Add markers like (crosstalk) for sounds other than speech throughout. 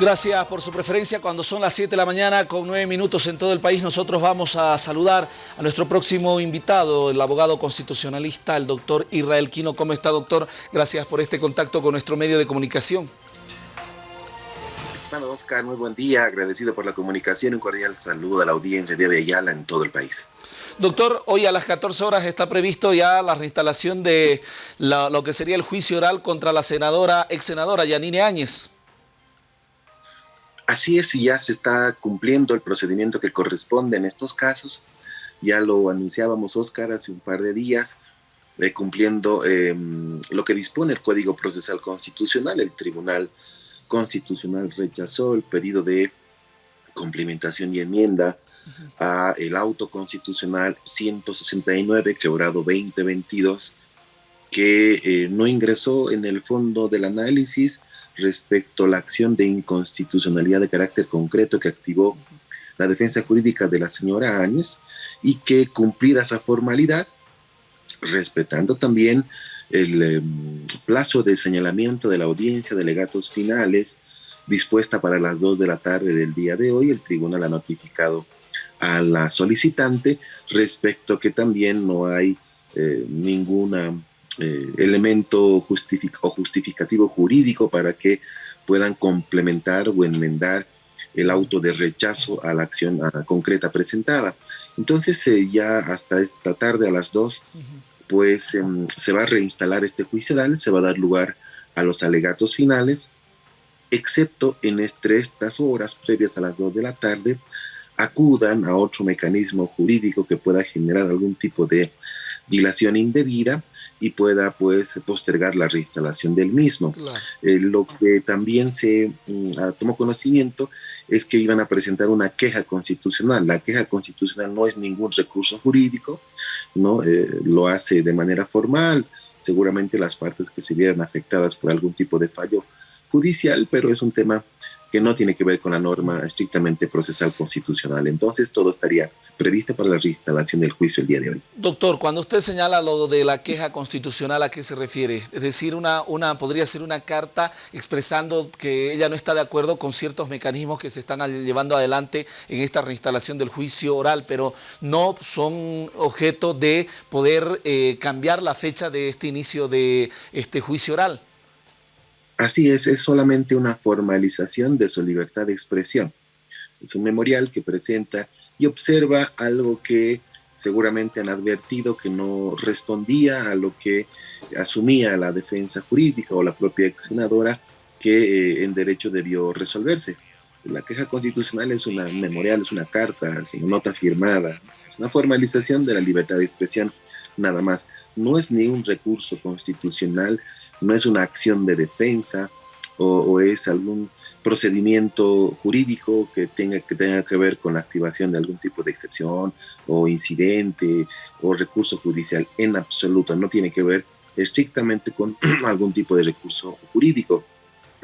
Gracias por su preferencia. Cuando son las 7 de la mañana con 9 minutos en todo el país, nosotros vamos a saludar a nuestro próximo invitado, el abogado constitucionalista, el doctor Israel Quino. ¿Cómo está, doctor? Gracias por este contacto con nuestro medio de comunicación. Estimado Oscar, muy buen día. Agradecido por la comunicación. Un cordial saludo a la audiencia de Ayala en todo el país. Doctor, hoy a las 14 horas está previsto ya la reinstalación de lo que sería el juicio oral contra la senadora, ex senadora Yanine Áñez. Así es, y ya se está cumpliendo el procedimiento que corresponde en estos casos. Ya lo anunciábamos, Oscar, hace un par de días, eh, cumpliendo em, lo que dispone el Código Procesal Constitucional. El Tribunal Constitucional rechazó el pedido de complementación y enmienda a el auto constitucional 169, quebrado 2022, que eh, no ingresó en el fondo del análisis respecto a la acción de inconstitucionalidad de carácter concreto que activó la defensa jurídica de la señora Áñez y que cumplida esa formalidad, respetando también el em, plazo de señalamiento de la audiencia de legatos finales dispuesta para las 2 de la tarde del día de hoy, el tribunal ha notificado a la solicitante respecto que también no hay eh, ninguna eh, elemento o justificativo jurídico para que puedan complementar o enmendar el auto de rechazo a la acción concreta presentada. Entonces eh, ya hasta esta tarde a las 2, pues em, se va a reinstalar este juicio oral, se va a dar lugar a los alegatos finales, excepto en estas horas previas a las 2 de la tarde, acudan a otro mecanismo jurídico que pueda generar algún tipo de dilación indebida y pueda pues postergar la reinstalación del mismo. Eh, lo que también se mm, ah, tomó conocimiento es que iban a presentar una queja constitucional. La queja constitucional no es ningún recurso jurídico, ¿no? Eh, lo hace de manera formal, seguramente las partes que se vieran afectadas por algún tipo de fallo judicial, pero es un tema que no tiene que ver con la norma estrictamente procesal constitucional. Entonces, todo estaría previsto para la reinstalación del juicio el día de hoy. Doctor, cuando usted señala lo de la queja constitucional, ¿a qué se refiere? Es decir, una, podría ser una carta expresando que ella no está de acuerdo con ciertos mecanismos que se están llevando adelante en esta reinstalación del juicio oral, pero no son objeto de poder eh, cambiar la fecha de este inicio de este juicio oral. Así es, es solamente una formalización de su libertad de expresión. Es un memorial que presenta y observa algo que seguramente han advertido que no respondía a lo que asumía la defensa jurídica o la propia ex senadora que eh, en derecho debió resolverse. La queja constitucional es una memorial, es una carta, es una nota firmada, es una formalización de la libertad de expresión nada más. No es ni un recurso constitucional, no es una acción de defensa o, es algún procedimiento jurídico que tenga, que tenga que ver con la activación de algún tipo de excepción o incidente o recurso judicial en absoluto, no tiene que ver estrictamente con (clears throat) algún tipo de recurso jurídico.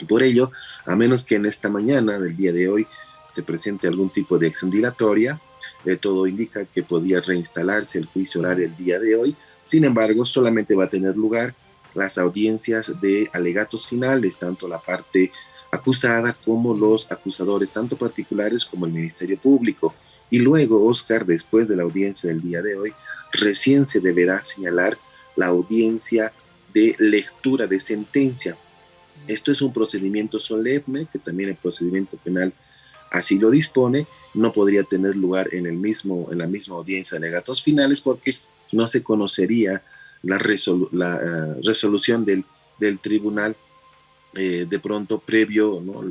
Por ello, a menos que en esta mañana del día de hoy se presente algún tipo de acción dilatoria, eh, todo indica que podía reinstalarse el juicio oral el día de hoy, sin embargo, solamente va a tener lugar las audiencias de alegatos finales, tanto la parte acusada como los acusadores, tanto particulares como el Ministerio Público. Y luego, Oscar, después de la audiencia del día de hoy, recién se deberá señalar la audiencia de lectura de sentencia. Esto es un procedimiento solemne, que también el procedimiento penal así lo dispone, no podría tener lugar en, el mismo, en la misma audiencia de alegatos finales porque no se conocería la, la eh, resolución del, del tribunal eh, de pronto previo ¿no?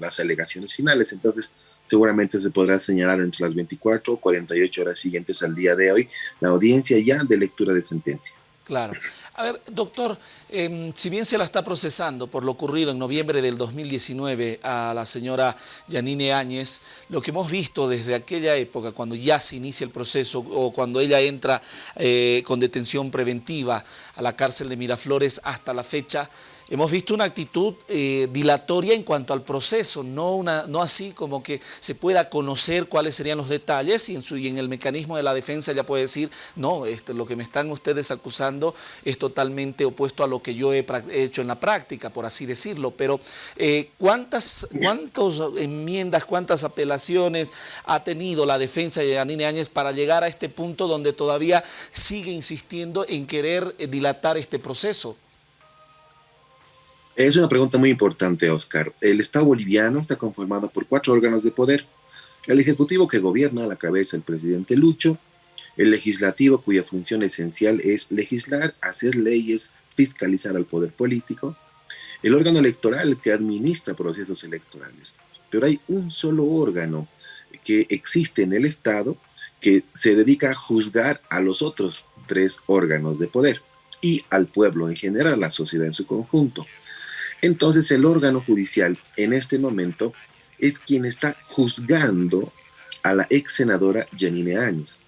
las alegaciones finales. Entonces, seguramente se podrá señalar entre las 24 o 48 horas siguientes al día de hoy la audiencia ya de lectura de sentencia. Claro. A ver, doctor, em, si bien se la está procesando por lo ocurrido en noviembre del 2019 a la señora Yanine Áñez, lo que hemos visto desde aquella época, cuando ya se inicia el proceso o cuando ella entra eh, con detención preventiva a la cárcel de Miraflores hasta la fecha, hemos visto una actitud eh, dilatoria en cuanto al proceso, no, una, no así como que se pueda conocer cuáles serían los detalles y en, su, y en el mecanismo de la defensa ya puede decir, no, este, lo que me están ustedes acusando es totalmente opuesto a lo que yo he hecho en la práctica, por así decirlo, pero eh, ¿cuántas, ¿cuántas enmiendas, cuántas apelaciones ha tenido la defensa de Yanine Áñez para llegar a este punto donde todavía sigue insistiendo en querer eh, dilatar este proceso? Es una pregunta muy importante, Oscar. El Estado boliviano está conformado por cuatro órganos de poder. El Ejecutivo que gobierna a la cabeza el presidente Lucho, el Legislativo cuya función esencial es legislar, hacer leyes, fiscalizar al poder político, el órgano electoral que administra procesos electorales. Pero hay un solo órgano que existe en el Estado que se dedica a juzgar a los otros tres órganos de poder y al pueblo en general, la sociedad en su conjunto. Entonces el órgano judicial en este momento es quien está juzgando a la ex senadora Janine Áñez.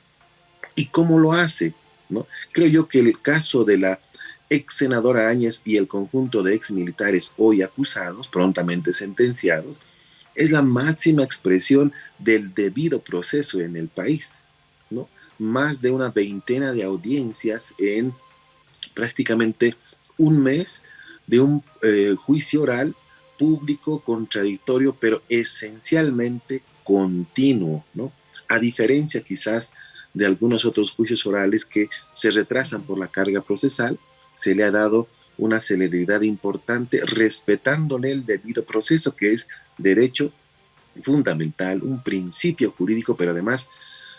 ¿Y cómo lo hace? ¿No? Creo yo que el caso de la ex senadora Áñez y el conjunto de ex militares hoy acusados, prontamente sentenciados, es la máxima expresión del debido proceso en el país. ¿no? Más de una veintena de audiencias en prácticamente un mes de un eh, juicio oral público, contradictorio, pero esencialmente continuo, ¿no? A diferencia quizás de algunos otros juicios orales que se retrasan por la carga procesal, se le ha dado una celeridad importante respetándole el debido proceso, que es derecho fundamental, un principio jurídico, pero además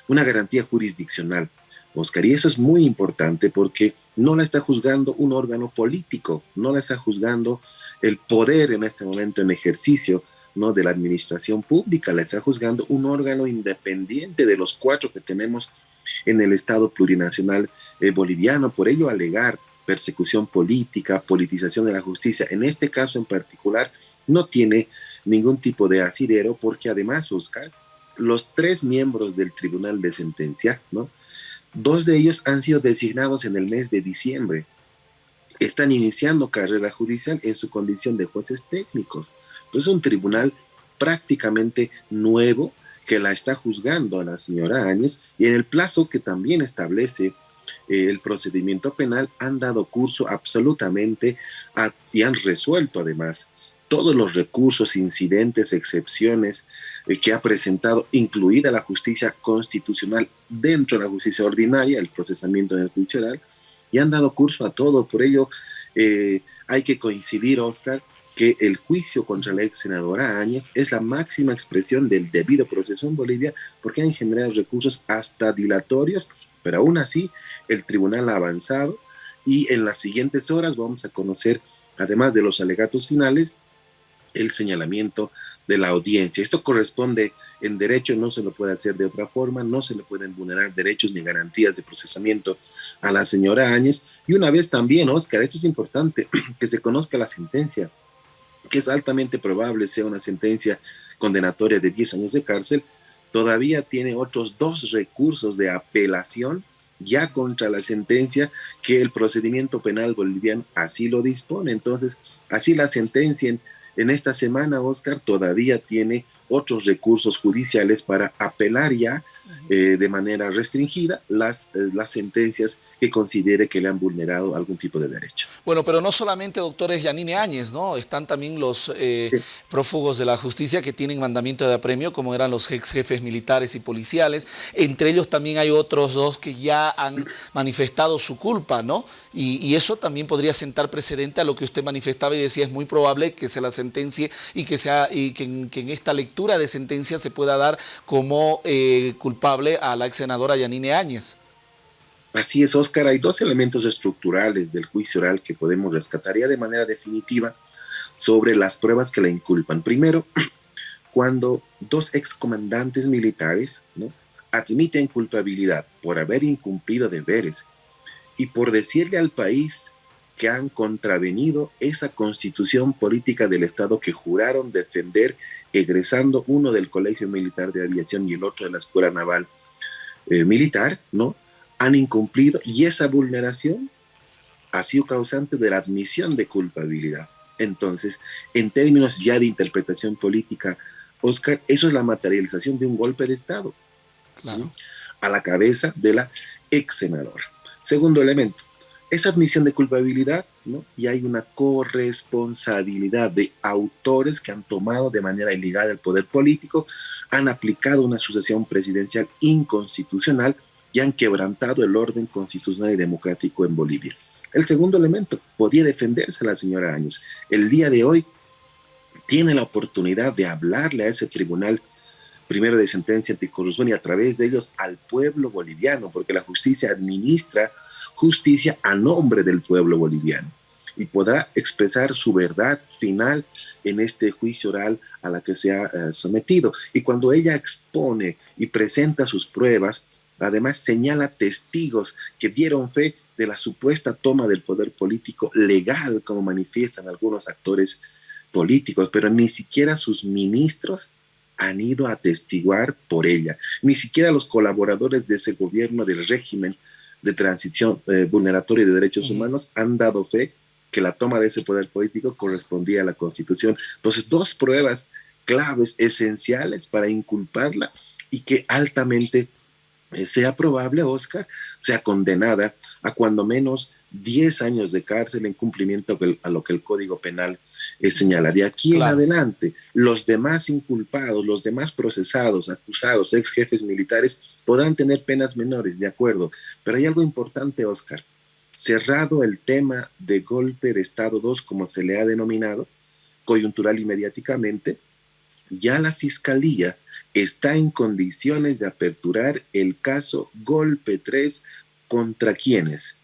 una garantía jurisdiccional. Oscar, y eso es muy importante porque no la está juzgando un órgano político, no la está juzgando el poder en este momento en ejercicio ¿no? de la administración pública, la está juzgando un órgano independiente de los cuatro que tenemos en el Estado plurinacional eh, boliviano. Por ello, alegar persecución política, politización de la justicia, en este caso en particular, no tiene ningún tipo de asidero porque además, Oscar, los tres miembros del Tribunal de Sentencia, ¿no? Dos de ellos han sido designados en el mes de diciembre. Están iniciando carrera judicial en su condición de jueces técnicos. Es un tribunal prácticamente nuevo que la está juzgando a la señora Áñez y en el plazo que también establece eh, el procedimiento penal han dado curso absolutamente y han resuelto además todos los recursos, incidentes, excepciones eh, que ha presentado, incluida la justicia constitucional dentro de la justicia ordinaria, el procesamiento en el juicio oral, y han dado curso a todo. Por ello, eh, hay que coincidir, Oscar, que el juicio contra la ex senadora Áñez es la máxima expresión del debido proceso en Bolivia, porque han generado recursos hasta dilatorios, pero aún así el tribunal ha avanzado y en las siguientes horas vamos a conocer, además de los alegatos finales, el señalamiento de la audiencia. Esto corresponde en derecho, no se lo puede hacer de otra forma, no se le pueden vulnerar derechos ni garantías de procesamiento a la señora Áñez. Y una vez también, Oscar, esto es importante, (clears throat) que se conozca la sentencia, que es altamente probable sea una sentencia condenatoria de 10 años de cárcel, todavía tiene otros dos recursos de apelación ya contra la sentencia que el procedimiento penal boliviano así lo dispone. Entonces, así la sentencien en esta semana, Oscar todavía tiene otros recursos judiciales para apelar ya eh, de manera restringida las, eh, las sentencias que considere que le han vulnerado algún tipo de derecho. Bueno, pero no solamente doctores Yanine Áñez, ¿no? Están también los eh, prófugos de la justicia que tienen mandamiento de apremio, como eran los ex jefes militares y policiales. Entre ellos también hay otros dos que ya han manifestado su culpa, ¿no? Y, y eso también podría sentar precedente a lo que usted manifestaba y decía, es muy probable que se la sentencie y que, sea, y que, que en esta lectura de sentencia se pueda dar como eh, culpable a la ex senadora Yanine Áñez. Así es, Óscar. Hay dos elementos estructurales del juicio oral que podemos rescatar ya de manera definitiva sobre las pruebas que la inculpan. Primero, (clears throat) cuando dos excomandantes militares admiten culpabilidad por haber incumplido deberes y por decirle al país que han contravenido esa constitución política del Estado que juraron defender egresando uno del Colegio Militar de Aviación y el otro de la Escuela Naval eh, Militar, ¿no? Han incumplido y esa vulneración ha sido causante de la admisión de culpabilidad. Entonces, en términos ya de interpretación política, Oscar, eso es la materialización de un golpe de Estado. Claro. A la cabeza de la ex senadora. Segundo elemento, esa admisión de culpabilidad, ¿no? Y hay una corresponsabilidad de autores que han tomado de manera ilegal el poder político, han aplicado una sucesión presidencial inconstitucional y han quebrantado el orden constitucional y democrático en Bolivia. El segundo elemento, podía defenderse la señora Áñez. El día de hoy tiene la oportunidad de hablarle a ese tribunal primero de sentencia anticorrupción y a través de ellos al pueblo boliviano, porque la justicia administra justicia a nombre del pueblo boliviano y podrá expresar su verdad final en este juicio oral a la que se ha eh, sometido. Y cuando ella expone y presenta sus pruebas, además señala testigos que dieron fe de la supuesta toma del poder político legal, como manifiestan algunos actores políticos, pero ni siquiera sus ministros han ido a atestiguar por ella, ni siquiera los colaboradores de ese gobierno del régimen de transición eh, vulneratoria de derechos humanos han dado fe que la toma de ese poder político correspondía a la Constitución. Entonces, dos pruebas claves, esenciales para inculparla y que altamente eh, sea probable, Oscar, sea condenada a cuando menos 10 años de cárcel en cumplimiento a lo que el Código Penal eh, señala. De aquí en adelante, los demás inculpados, los demás procesados, acusados, ex jefes militares, podrán tener penas menores, de acuerdo. Pero hay algo importante, Oscar. Cerrado el tema de golpe de Estado 2, como se le ha denominado, coyuntural y mediáticamente, ya la Fiscalía está en condiciones de aperturar el caso golpe 3 contra quienes.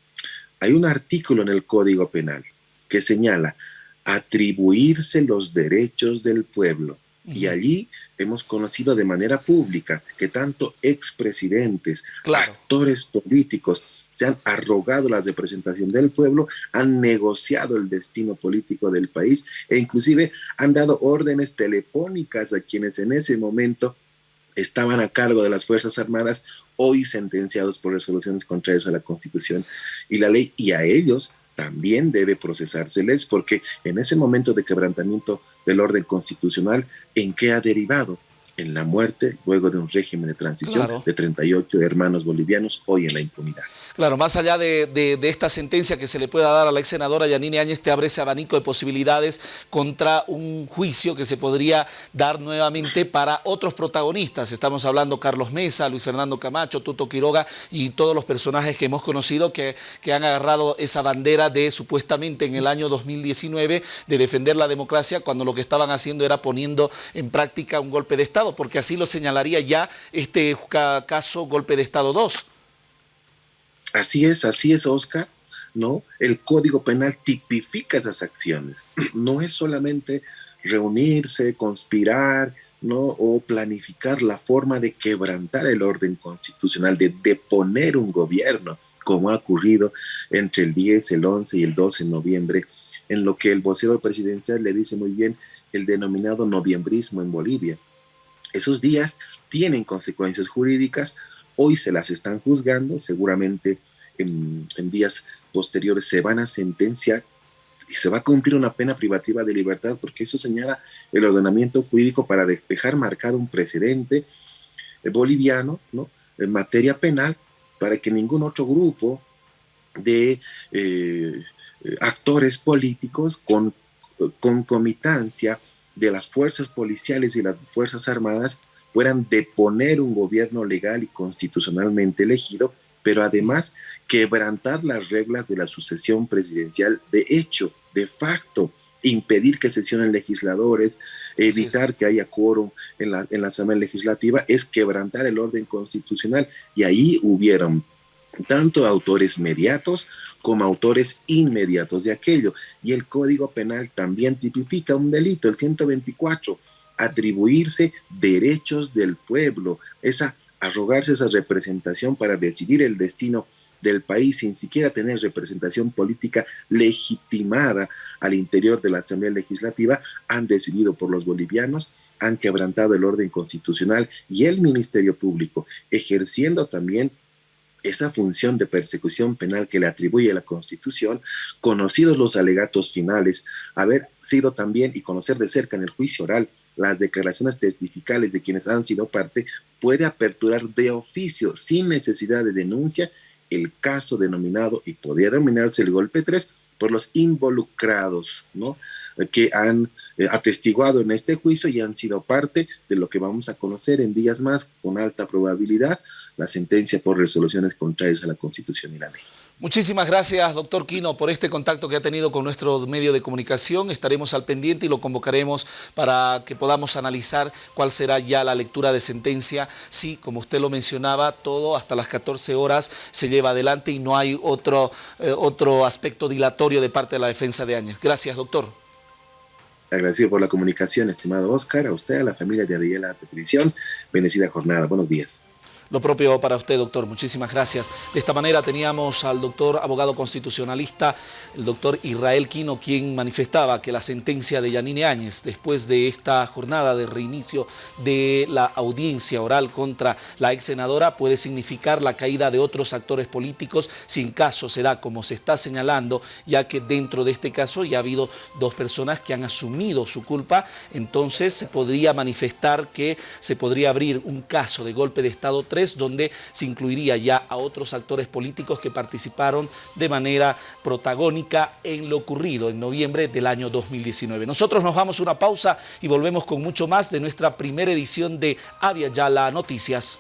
Hay un artículo en el Código Penal que señala atribuirse los derechos del pueblo. Y allí hemos conocido de manera pública que tanto expresidentes, actores políticos se han arrogado la representación del pueblo, han negociado el destino político del país e inclusive han dado órdenes telefónicas a quienes en ese momento estaban a cargo de las Fuerzas Armadas, hoy sentenciados por resoluciones contrarias a la Constitución y la ley, y a ellos también debe procesárseles porque en ese momento de quebrantamiento del orden constitucional, ¿en qué ha derivado? En la muerte, luego de un régimen de transición de 38 hermanos bolivianos, hoy en la impunidad. Claro, más allá de, esta sentencia que se le pueda dar a la ex senadora Yanine Áñez, te abre ese abanico de posibilidades contra un juicio que se podría dar nuevamente para otros protagonistas. Estamos hablando Carlos Mesa, Luis Fernando Camacho, Tuto Quiroga y todos los personajes que hemos conocido que, que han agarrado esa bandera de supuestamente en el año 2019 de defender la democracia cuando lo que estaban haciendo era poniendo en práctica un golpe de Estado, porque así lo señalaría ya este caso golpe de Estado 2. Así es, así es, Oscar, ¿no? El Código Penal tipifica esas acciones. (clears throat) No es solamente reunirse, conspirar, ¿no? O planificar la forma de quebrantar el orden constitucional, de deponer un gobierno, como ha ocurrido entre el 10, el 11 y el 12 de noviembre, en lo que el vocero presidencial le dice muy bien el denominado noviembrismo en Bolivia. Esos días tienen consecuencias jurídicas, Hoy se las están juzgando, seguramente en, días posteriores se van a sentenciar y se va a cumplir una pena privativa de libertad porque eso señala el ordenamiento jurídico para dejar marcado un precedente eh, boliviano ¿no? en materia penal para que ningún otro grupo de eh, actores políticos con concomitancia de las fuerzas policiales y las fuerzas armadas puedan deponer un gobierno legal y constitucionalmente elegido, pero además quebrantar las reglas de la sucesión presidencial de hecho, de facto, impedir que sesionen legisladores, evitar que haya quórum en la, en la Asamblea Legislativa, es quebrantar el orden constitucional. Y ahí hubieron tanto autores mediatos como autores inmediatos de aquello. Y el Código Penal también tipifica un delito, el 124, atribuirse derechos del pueblo, esa arrogarse esa representación para decidir el destino del país sin siquiera tener representación política legitimada al interior de la Asamblea Legislativa, han decidido por los bolivianos, han quebrantado el orden constitucional y el Ministerio Público, ejerciendo también esa función de persecución penal que le atribuye la Constitución, conocidos los alegatos finales, haber sido también y conocer de cerca en el juicio oral las declaraciones testificales de quienes han sido parte, puede aperturar de oficio, sin necesidad de denuncia, el caso denominado, y podría denominarse el golpe 3, por los involucrados, ¿no? que han eh, atestiguado en este juicio y han sido parte de lo que vamos a conocer en días más, con alta probabilidad, la sentencia por resoluciones contrarias a la Constitución y la ley. Muchísimas gracias, doctor Quino, por este contacto que ha tenido con nuestro medio de comunicación. Estaremos al pendiente y lo convocaremos para que podamos analizar cuál será ya la lectura de sentencia. Sí, como usted lo mencionaba, todo hasta las 14 horas se lleva adelante y no hay otro, eh, otro aspecto dilatorio de parte de la defensa de Áñez. Gracias, doctor. Agradecido por la comunicación, estimado Oscar, a usted, a la familia de Ariela Petición. Bendecida jornada. Buenos días. Lo propio para usted, doctor. Muchísimas gracias. De esta manera teníamos al doctor abogado constitucionalista, el doctor Israel Quino, quien manifestaba que la sentencia de Yanine Áñez, después de esta jornada de reinicio de la audiencia oral contra la ex senadora, puede significar la caída de otros actores políticos si en caso se da como se está señalando, ya que dentro de este caso ya ha habido dos personas que han asumido su culpa, entonces se podría manifestar que se podría abrir un caso de golpe de Estado donde se incluiría ya a otros actores políticos que participaron de manera protagónica en lo ocurrido en noviembre del año 2019. Nosotros nos vamos a una pausa y volvemos con mucho más de nuestra primera edición de Avia Yala Noticias.